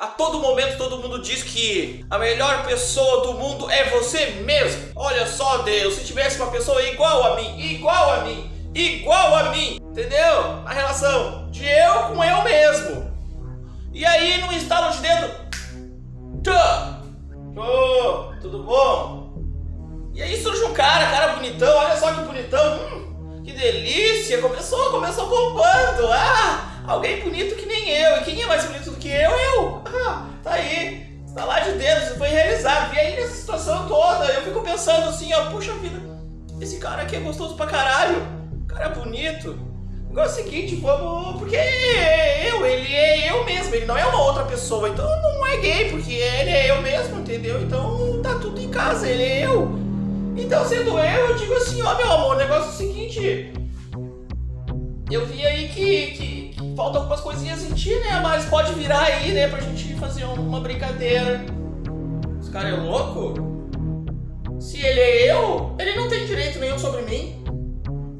A todo momento todo mundo diz que a melhor pessoa do mundo é você mesmo. Olha só, Deus, se tivesse uma pessoa igual a mim, igual a mim, igual a mim, entendeu? A relação de eu com eu mesmo. E aí, no estalo de dedo, tchô, tchô, tudo bom? E aí surge um cara, cara bonitão, olha só que bonitão, hum, que delícia, começou, começou bombando, ah, alguém bonito que nem eu, e quem é mais bonito do que eu? Eu, realizado, e aí nessa situação toda, eu fico pensando assim, ó, puxa vida, esse cara aqui é gostoso pra caralho, cara é bonito, Agora é o seguinte, vamos. Porque eu, ele é eu mesmo, ele não é uma outra pessoa. Então não é gay, porque ele é eu mesmo, entendeu? Então tá tudo em casa, ele é eu. Então, sendo eu, eu digo assim, ó, meu amor, o negócio é o seguinte. Eu vi aí que, que, que faltam algumas coisinhas em ti, né? Mas pode virar aí, né, pra gente fazer uma brincadeira. Esse cara é louco? Se ele é eu, ele não tem direito nenhum sobre mim.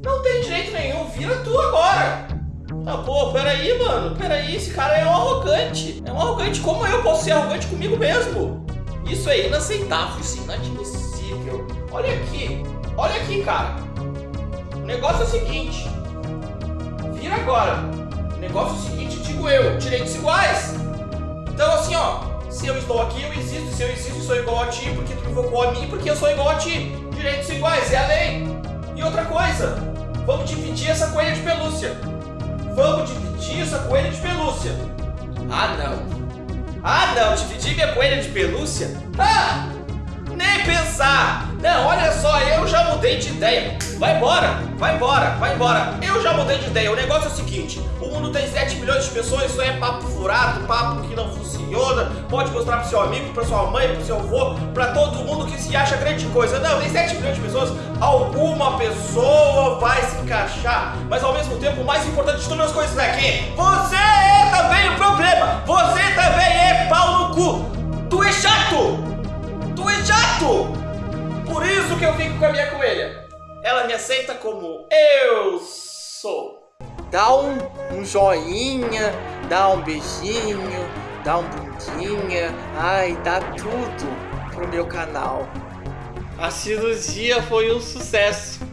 Não tem direito nenhum, vira tu agora. Tá, pô, peraí, mano, peraí, esse cara é um arrogante. É um arrogante, como eu posso ser arrogante comigo mesmo? Isso é inaceitável, isso é inadmissível. Olha aqui, olha aqui, cara. O negócio é o seguinte. Vira agora. O negócio é o seguinte, digo eu, direitos iguais. Se eu estou aqui, eu existo. Se eu existo, sou igual a ti, porque tu invocou a mim, porque eu sou igual a ti. Direitos iguais, é a lei. E outra coisa, vamos dividir essa coelha de pelúcia. Vamos dividir essa coelha de pelúcia. Ah, não. Ah, não, dividir minha coelha de pelúcia? Ah, nem pensar. Não, olha só, eu já mudei de ideia. Vai embora, vai embora, vai embora. Eu já mudei de ideia. O negócio é o seguinte: o mundo tem 7 milhões de pessoas, isso é papo furado, papo que não funciona. Pode mostrar pro seu amigo, pra sua mãe, pro seu avô, pra todo mundo que se acha grande coisa. Não, tem 7 milhões de pessoas, alguma pessoa vai se encaixar. Mas ao mesmo tempo, o mais importante de todas as coisas é que você é também o problema. Você também é pau no cu. Tu é chato. Tu é chato. Por isso que eu fico com a minha coelha. Ela me aceita como eu sou. Dá um, um joinha, dá um beijinho, dá um bundinha. Ai, dá tudo pro meu canal. A cirurgia foi um sucesso.